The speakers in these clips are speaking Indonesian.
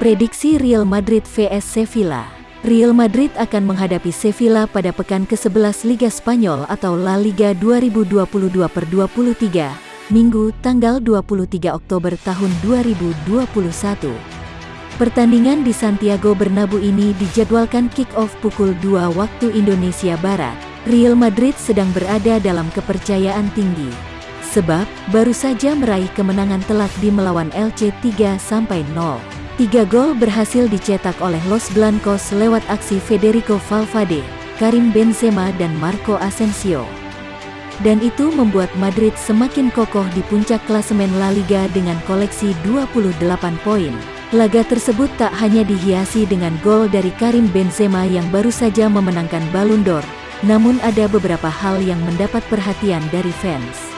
Prediksi Real Madrid vs Sevilla Real Madrid akan menghadapi Sevilla pada pekan ke-11 Liga Spanyol atau La Liga 2022 per 23, Minggu tanggal 23 Oktober tahun 2021. Pertandingan di Santiago Bernabeu ini dijadwalkan kick-off pukul 2 waktu Indonesia Barat. Real Madrid sedang berada dalam kepercayaan tinggi. Sebab, baru saja meraih kemenangan telak di melawan LC 3-0. Tiga gol berhasil dicetak oleh Los Blancos lewat aksi Federico Valverde, Karim Benzema dan Marco Asensio. Dan itu membuat Madrid semakin kokoh di puncak klasemen La Liga dengan koleksi 28 poin. Laga tersebut tak hanya dihiasi dengan gol dari Karim Benzema yang baru saja memenangkan Ballon d'Or, namun ada beberapa hal yang mendapat perhatian dari fans.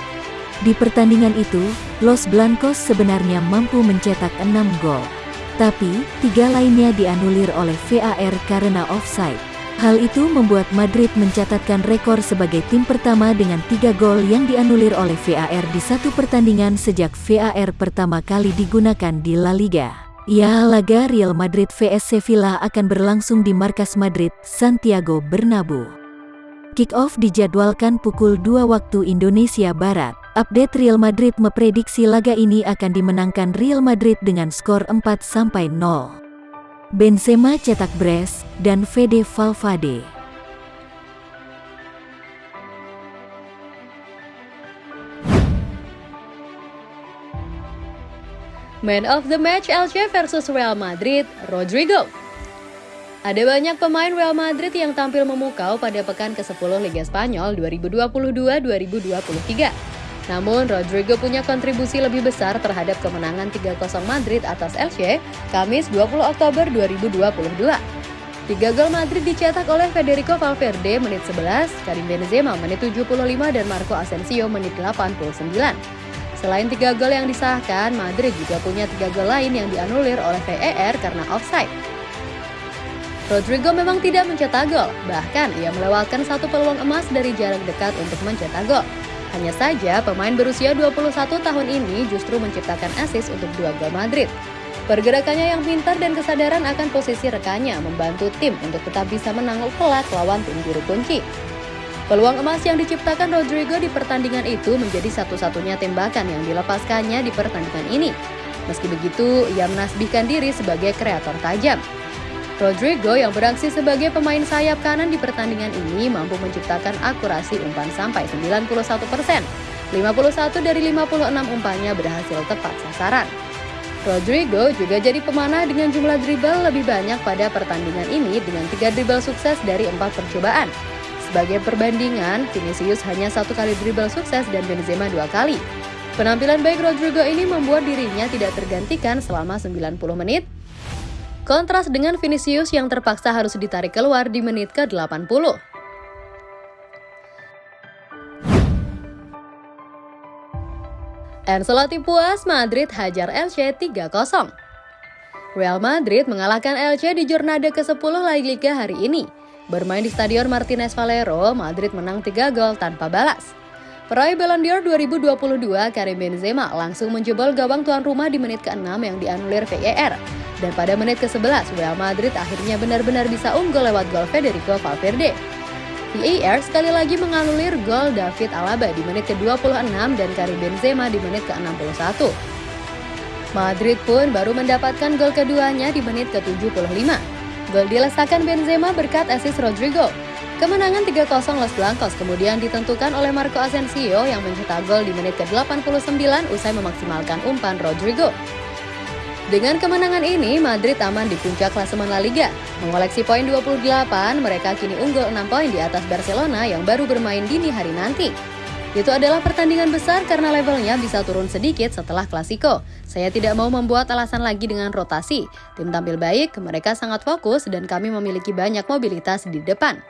Di pertandingan itu, Los Blancos sebenarnya mampu mencetak 6 gol. Tapi, tiga lainnya dianulir oleh VAR karena offside. Hal itu membuat Madrid mencatatkan rekor sebagai tim pertama dengan tiga gol yang dianulir oleh VAR di satu pertandingan sejak VAR pertama kali digunakan di La Liga. Ya, laga Real Madrid vs Sevilla akan berlangsung di markas Madrid, Santiago Bernabeu. Kick-off dijadwalkan pukul 2 waktu Indonesia Barat. Update Real Madrid memprediksi laga ini akan dimenangkan Real Madrid dengan skor 4-0. Benzema cetak brace dan Fede Valverde. Man of the match Elche versus Real Madrid, Rodrigo. Ada banyak pemain Real Madrid yang tampil memukau pada pekan ke-10 Liga Spanyol 2022-2023. Namun, Rodrigo punya kontribusi lebih besar terhadap kemenangan 3-0 Madrid atas Elche, Kamis 20 Oktober 2022. Tiga gol Madrid dicetak oleh Federico Valverde menit 11, Karim Benzema menit 75 dan Marco Asensio menit 89. Selain tiga gol yang disahkan, Madrid juga punya tiga gol lain yang dianulir oleh VAR karena offside. Rodrigo memang tidak mencetak gol, bahkan ia melewatkan satu peluang emas dari jarak dekat untuk mencetak gol. Hanya saja, pemain berusia 21 tahun ini justru menciptakan assist untuk dua gol Madrid. Pergerakannya yang pintar dan kesadaran akan posisi rekannya membantu tim untuk tetap bisa menang telak lawan tim juru kunci. Peluang emas yang diciptakan Rodrigo di pertandingan itu menjadi satu-satunya tembakan yang dilepaskannya di pertandingan ini. Meski begitu, ia menasbihkan diri sebagai kreator tajam. Rodrigo yang beraksi sebagai pemain sayap kanan di pertandingan ini mampu menciptakan akurasi umpan sampai 91 persen. 51 dari 56 umpannya berhasil tepat sasaran. Rodrigo juga jadi pemanah dengan jumlah dribble lebih banyak pada pertandingan ini dengan tiga dribble sukses dari empat percobaan. Sebagai perbandingan, Vinicius hanya satu kali dribble sukses dan Benzema dua kali. Penampilan baik Rodrigo ini membuat dirinya tidak tergantikan selama 90 menit Kontras dengan Vinicius yang terpaksa harus ditarik keluar di menit ke-80. Ancelotti puas, Madrid hajar Elche 3-0. Real Madrid mengalahkan Elche di Jornada ke-10 La Liga hari ini. Bermain di Stadion Martinez Valero, Madrid menang 3 gol tanpa balas. Peraih Ballon d'Or 2022, Karim Benzema langsung menjebol gawang tuan rumah di menit ke-6 yang dianulir VAR. Dan pada menit ke-11, Real Madrid akhirnya benar-benar bisa unggul lewat gol Federico Valverde. VAR sekali lagi menganulir gol David Alaba di menit ke-26 dan Karim Benzema di menit ke-61. Madrid pun baru mendapatkan gol keduanya di menit ke-75. Gol dilesakan Benzema berkat assist Rodrigo. Kemenangan 3-0 Los Blancos kemudian ditentukan oleh Marco Asensio yang mencetak gol di menit ke-89 usai memaksimalkan umpan Rodrigo. Dengan kemenangan ini, Madrid aman di puncak klasemen La Liga. Mengoleksi poin 28, mereka kini unggul 6 poin di atas Barcelona yang baru bermain dini hari nanti. Itu adalah pertandingan besar karena levelnya bisa turun sedikit setelah Klasiko. Saya tidak mau membuat alasan lagi dengan rotasi. Tim tampil baik, mereka sangat fokus dan kami memiliki banyak mobilitas di depan.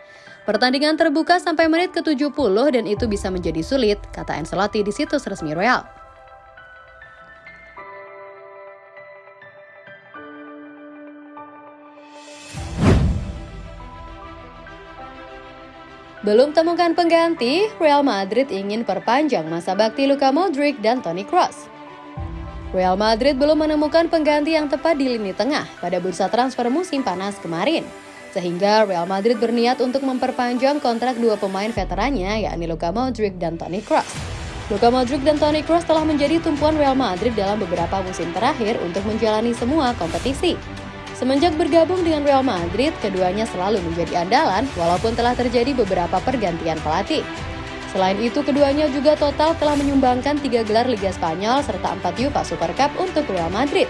Pertandingan terbuka sampai menit ke-70 dan itu bisa menjadi sulit, kata Ancelotti di situs resmi Real. Belum temukan pengganti, Real Madrid ingin perpanjang masa bakti Luka Modric dan Toni Kroos. Real Madrid belum menemukan pengganti yang tepat di lini tengah pada bursa transfer musim panas kemarin. Sehingga Real Madrid berniat untuk memperpanjang kontrak dua pemain veterannya yakni Luka Modric dan Toni Kroos. Luka Modric dan Toni Kroos telah menjadi tumpuan Real Madrid dalam beberapa musim terakhir untuk menjalani semua kompetisi. Semenjak bergabung dengan Real Madrid, keduanya selalu menjadi andalan walaupun telah terjadi beberapa pergantian pelatih. Selain itu, keduanya juga total telah menyumbangkan tiga gelar Liga Spanyol serta empat UEFA Super Cup untuk Real Madrid.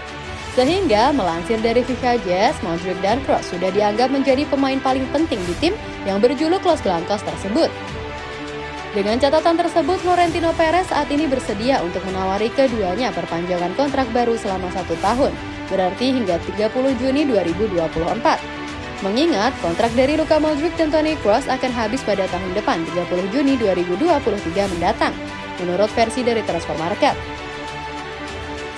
Sehingga melansir dari FIFA Jazz, Modric dan Kroos sudah dianggap menjadi pemain paling penting di tim yang berjuluk Los Blancos tersebut. Dengan catatan tersebut, Florentino Perez saat ini bersedia untuk menawari keduanya perpanjangan kontrak baru selama satu tahun, berarti hingga 30 Juni 2024. Mengingat kontrak dari Luka Modric dan Toni Kroos akan habis pada tahun depan 30 Juni 2023 mendatang, menurut versi dari Transfer Market.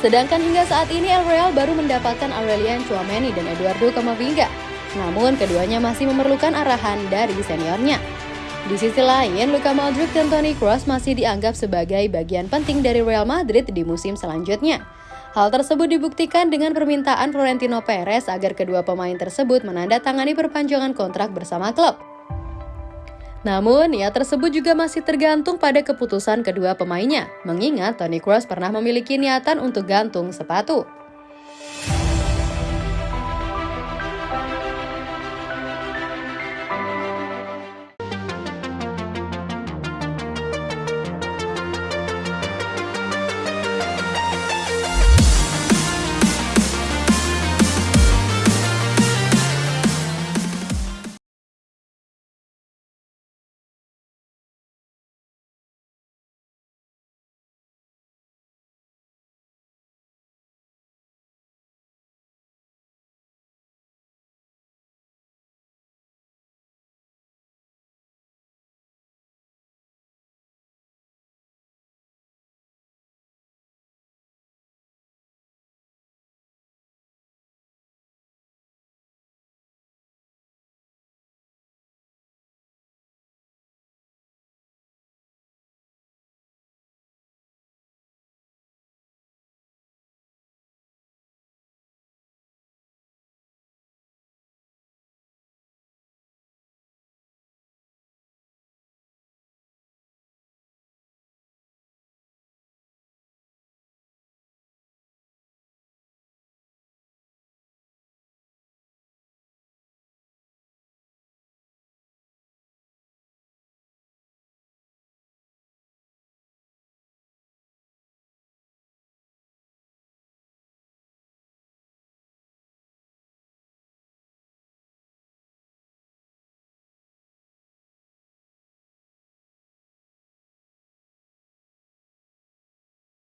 Sedangkan hingga saat ini El Real baru mendapatkan Aurelian Chouameni dan Eduardo Camavinga. Namun keduanya masih memerlukan arahan dari seniornya. Di sisi lain, Luka Modric dan Toni Kroos masih dianggap sebagai bagian penting dari Real Madrid di musim selanjutnya. Hal tersebut dibuktikan dengan permintaan Florentino Perez agar kedua pemain tersebut menandatangani perpanjangan kontrak bersama klub. Namun, niat tersebut juga masih tergantung pada keputusan kedua pemainnya, mengingat Toni Kroos pernah memiliki niatan untuk gantung sepatu.